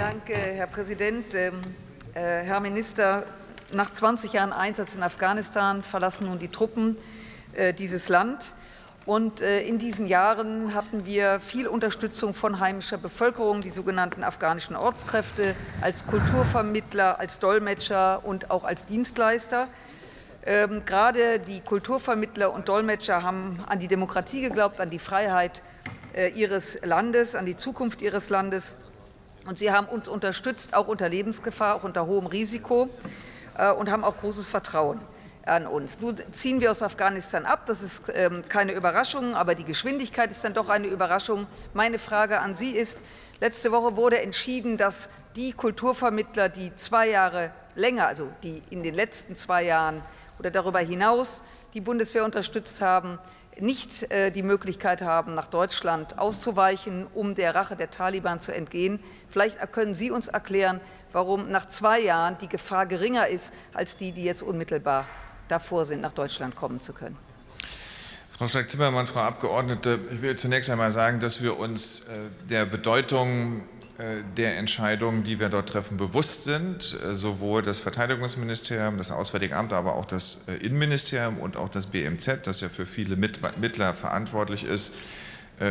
Dank, äh, Herr Präsident. Ähm, äh, Herr Minister, nach 20 Jahren Einsatz in Afghanistan verlassen nun die Truppen äh, dieses Land. Und in diesen Jahren hatten wir viel Unterstützung von heimischer Bevölkerung, die sogenannten afghanischen Ortskräfte, als Kulturvermittler, als Dolmetscher und auch als Dienstleister. Ähm, gerade die Kulturvermittler und Dolmetscher haben an die Demokratie geglaubt, an die Freiheit äh, ihres Landes, an die Zukunft ihres Landes. Und sie haben uns unterstützt, auch unter Lebensgefahr, auch unter hohem Risiko äh, und haben auch großes Vertrauen an uns. Nun ziehen wir aus Afghanistan ab. Das ist ähm, keine Überraschung, aber die Geschwindigkeit ist dann doch eine Überraschung. Meine Frage an Sie ist, letzte Woche wurde entschieden, dass die Kulturvermittler, die zwei Jahre länger, also die in den letzten zwei Jahren oder darüber hinaus die Bundeswehr unterstützt haben, nicht äh, die Möglichkeit haben, nach Deutschland auszuweichen, um der Rache der Taliban zu entgehen. Vielleicht können Sie uns erklären, warum nach zwei Jahren die Gefahr geringer ist als die, die jetzt unmittelbar davor sind, nach Deutschland kommen zu können. Frau Stark-Zimmermann, Frau Abgeordnete, ich will zunächst einmal sagen, dass wir uns äh, der Bedeutung der Entscheidungen, die wir dort treffen, bewusst sind. Äh, sowohl das Verteidigungsministerium, das Auswärtige Amt, aber auch das Innenministerium und auch das BMZ, das ja für viele Mittler verantwortlich ist,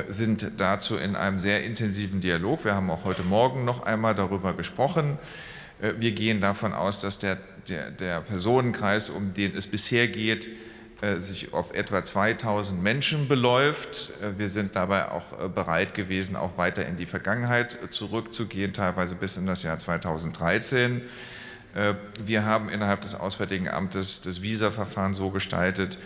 sind dazu in einem sehr intensiven Dialog. Wir haben auch heute Morgen noch einmal darüber gesprochen. Wir gehen davon aus, dass der, der, der Personenkreis, um den es bisher geht, äh, sich auf etwa 2000 Menschen beläuft. Äh, wir sind dabei auch äh, bereit gewesen, auch weiter in die Vergangenheit zurückzugehen, teilweise bis in das Jahr 2013. Wir haben innerhalb des Auswärtigen Amtes das Visa-Verfahren so gestaltet,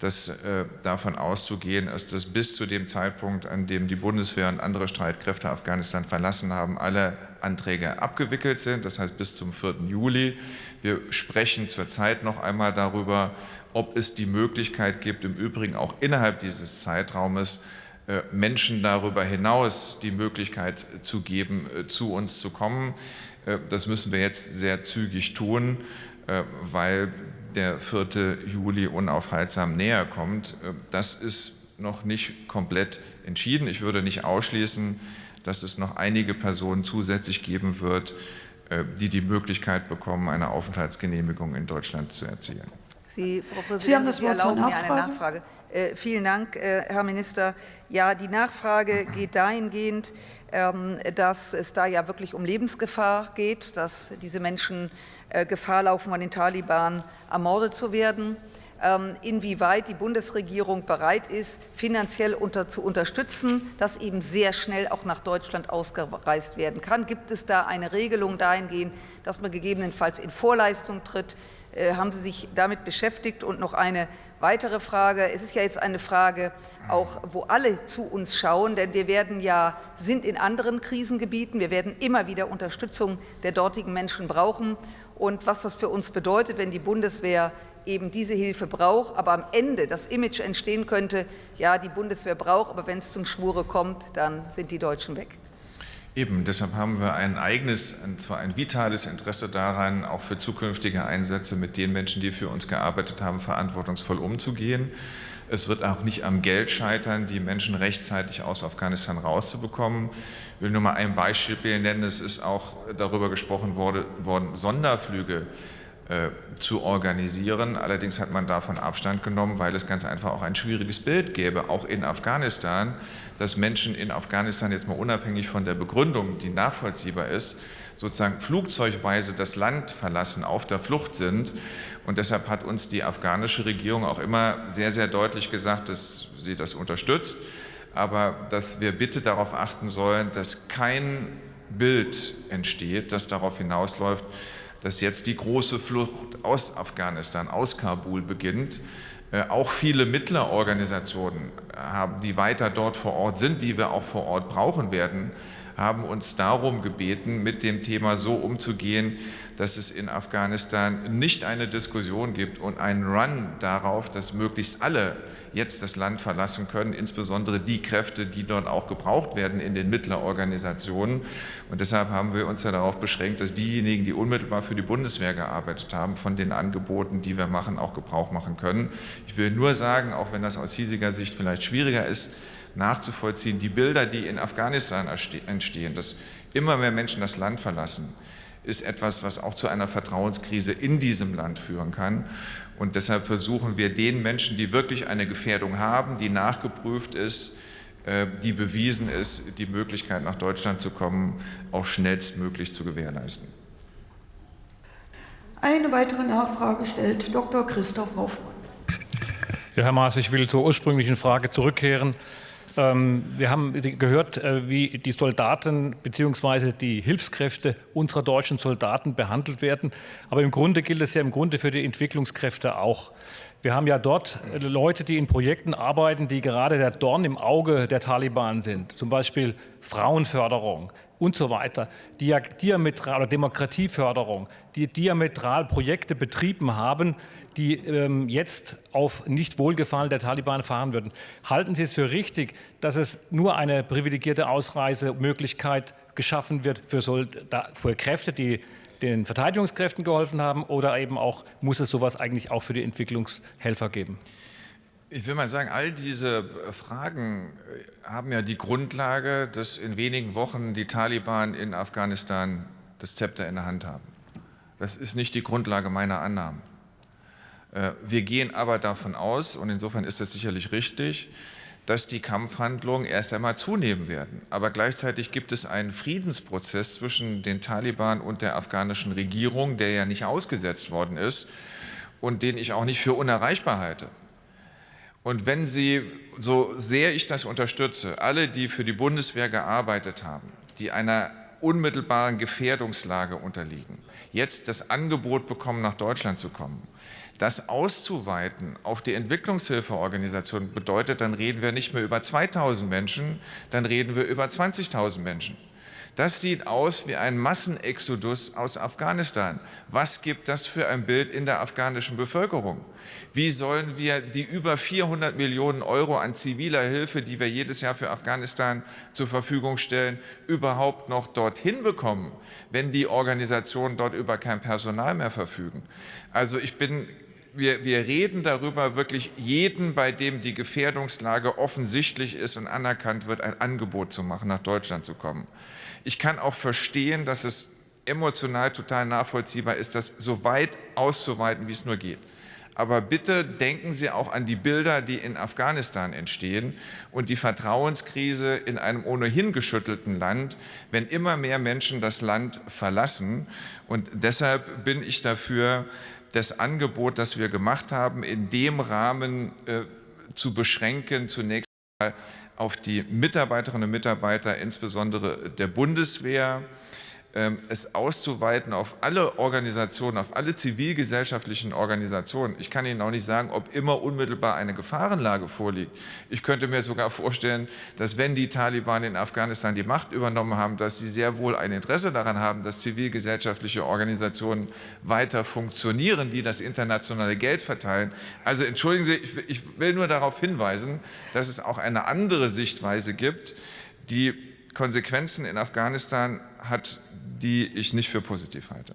dass äh, davon auszugehen ist, dass bis zu dem Zeitpunkt, an dem die Bundeswehr und andere Streitkräfte Afghanistan verlassen haben, alle Anträge abgewickelt sind, das heißt bis zum 4. Juli. Wir sprechen zurzeit noch einmal darüber, ob es die Möglichkeit gibt, im Übrigen auch innerhalb dieses Zeitraumes äh, Menschen darüber hinaus die Möglichkeit zu geben, äh, zu uns zu kommen. Äh, das müssen wir jetzt sehr zügig tun, weil der 4. Juli unaufhaltsam näher kommt. Das ist noch nicht komplett entschieden. Ich würde nicht ausschließen, dass es noch einige Personen zusätzlich geben wird, äh, die die Möglichkeit bekommen, eine Aufenthaltsgenehmigung in Deutschland zu erzielen. Sie, Frau Präsidentin, Sie haben das Wort erlauben mir eine Nachfrage. Äh, vielen Dank, äh, Herr Minister. Ja, die Nachfrage geht dahingehend, ähm, dass es da ja wirklich um Lebensgefahr geht, dass diese Menschen äh, Gefahr laufen, von den Taliban ermordet zu werden. Ähm, inwieweit die Bundesregierung bereit ist, finanziell unter, zu unterstützen, dass eben sehr schnell auch nach Deutschland ausgereist werden kann. Gibt es da eine Regelung dahingehend, dass man gegebenenfalls in Vorleistung tritt? Äh, haben Sie sich damit beschäftigt? Und noch eine weitere Frage. Es ist ja jetzt eine Frage, auch wo alle zu uns schauen, denn wir werden ja, sind in anderen Krisengebieten, wir werden immer wieder Unterstützung der dortigen Menschen brauchen und was das für uns bedeutet, wenn die Bundeswehr eben diese Hilfe braucht, aber am Ende das Image entstehen könnte, ja, die Bundeswehr braucht, aber wenn es zum Schwure kommt, dann sind die Deutschen weg. Eben, deshalb haben wir ein eigenes, und zwar ein vitales Interesse daran, auch für zukünftige Einsätze mit den Menschen, die für uns gearbeitet haben, verantwortungsvoll umzugehen. Es wird auch nicht am Geld scheitern, die Menschen rechtzeitig aus Afghanistan rauszubekommen. Ich will nur mal ein Beispiel nennen. Es ist auch darüber gesprochen worden, Sonderflüge zu organisieren. Allerdings hat man davon Abstand genommen, weil es ganz einfach auch ein schwieriges Bild gäbe, auch in Afghanistan, dass Menschen in Afghanistan jetzt mal unabhängig von der Begründung, die nachvollziehbar ist, sozusagen flugzeugweise das Land verlassen, auf der Flucht sind. Und deshalb hat uns die afghanische Regierung auch immer sehr, sehr deutlich gesagt, dass sie das unterstützt, aber dass wir bitte darauf achten sollen, dass kein Bild entsteht, das darauf hinausläuft, dass jetzt die große Flucht aus Afghanistan, aus Kabul beginnt. Äh, auch viele Mittlerorganisationen haben, die weiter dort vor Ort sind, die wir auch vor Ort brauchen werden, haben uns darum gebeten, mit dem Thema so umzugehen, dass es in Afghanistan nicht eine Diskussion gibt und einen Run darauf, dass möglichst alle jetzt das Land verlassen können, insbesondere die Kräfte, die dort auch gebraucht werden in den Mittlerorganisationen. Und deshalb haben wir uns ja darauf beschränkt, dass diejenigen, die unmittelbar für die Bundeswehr gearbeitet haben, von den Angeboten, die wir machen, auch Gebrauch machen können. Ich will nur sagen, auch wenn das aus hiesiger Sicht vielleicht schwieriger ist, nachzuvollziehen. Die Bilder, die in Afghanistan entstehen, dass immer mehr Menschen das Land verlassen, ist etwas, was auch zu einer Vertrauenskrise in diesem Land führen kann. Und deshalb versuchen wir den Menschen, die wirklich eine Gefährdung haben, die nachgeprüft ist, äh, die bewiesen ist, die Möglichkeit nach Deutschland zu kommen, auch schnellstmöglich zu gewährleisten. Eine weitere Nachfrage stellt Dr. Christoph Hoffmann. Ja, Herr Maas, ich will zur ursprünglichen Frage zurückkehren. Ähm, wir haben gehört, äh, wie die Soldaten bzw. die Hilfskräfte unserer deutschen Soldaten behandelt werden. Aber im Grunde gilt es ja im Grunde für die Entwicklungskräfte auch. Wir haben ja dort äh, Leute, die in Projekten arbeiten, die gerade der Dorn im Auge der Taliban sind. Zum Beispiel Frauenförderung, und so weiter, die ja diametral oder Demokratieförderung, die diametral Projekte betrieben haben, die ähm, jetzt auf nicht Wohlgefallen der Taliban fahren würden. Halten Sie es für richtig, dass es nur eine privilegierte Ausreisemöglichkeit geschaffen wird für, Solda für Kräfte, die den Verteidigungskräften geholfen haben, oder eben auch muss es sowas eigentlich auch für die Entwicklungshelfer geben? Ich will mal sagen, all diese Fragen äh, haben ja die Grundlage, dass in wenigen Wochen die Taliban in Afghanistan das Zepter in der Hand haben. Das ist nicht die Grundlage meiner Annahmen. Äh, wir gehen aber davon aus, und insofern ist das sicherlich richtig, dass die Kampfhandlungen erst einmal zunehmen werden. Aber gleichzeitig gibt es einen Friedensprozess zwischen den Taliban und der afghanischen Regierung, der ja nicht ausgesetzt worden ist und den ich auch nicht für unerreichbar halte. Und wenn Sie, so sehr ich das unterstütze, alle, die für die Bundeswehr gearbeitet haben, die einer unmittelbaren Gefährdungslage unterliegen, jetzt das Angebot bekommen, nach Deutschland zu kommen, das auszuweiten auf die Entwicklungshilfeorganisation bedeutet, dann reden wir nicht mehr über 2000 Menschen, dann reden wir über 20.000 Menschen. Das sieht aus wie ein Massenexodus aus Afghanistan. Was gibt das für ein Bild in der afghanischen Bevölkerung? Wie sollen wir die über 400 Millionen Euro an ziviler Hilfe, die wir jedes Jahr für Afghanistan zur Verfügung stellen, überhaupt noch dorthin bekommen, wenn die Organisationen dort über kein Personal mehr verfügen? Also ich bin wir, wir, reden darüber, wirklich jeden, bei dem die Gefährdungslage offensichtlich ist und anerkannt wird, ein Angebot zu machen, nach Deutschland zu kommen. Ich kann auch verstehen, dass es emotional total nachvollziehbar ist, das so weit auszuweiten, wie es nur geht. Aber bitte denken Sie auch an die Bilder, die in Afghanistan entstehen und die Vertrauenskrise in einem ohnehin geschüttelten Land, wenn immer mehr Menschen das Land verlassen. Und deshalb bin ich dafür, das Angebot, das wir gemacht haben, in dem Rahmen äh, zu beschränken, zunächst mal auf die Mitarbeiterinnen und Mitarbeiter, insbesondere der Bundeswehr, es auszuweiten auf alle Organisationen, auf alle zivilgesellschaftlichen Organisationen. Ich kann Ihnen auch nicht sagen, ob immer unmittelbar eine Gefahrenlage vorliegt. Ich könnte mir sogar vorstellen, dass wenn die Taliban in Afghanistan die Macht übernommen haben, dass sie sehr wohl ein Interesse daran haben, dass zivilgesellschaftliche Organisationen weiter funktionieren, die das internationale Geld verteilen. Also entschuldigen Sie, ich will nur darauf hinweisen, dass es auch eine andere Sichtweise gibt, die Konsequenzen in Afghanistan hat, die ich nicht für positiv halte.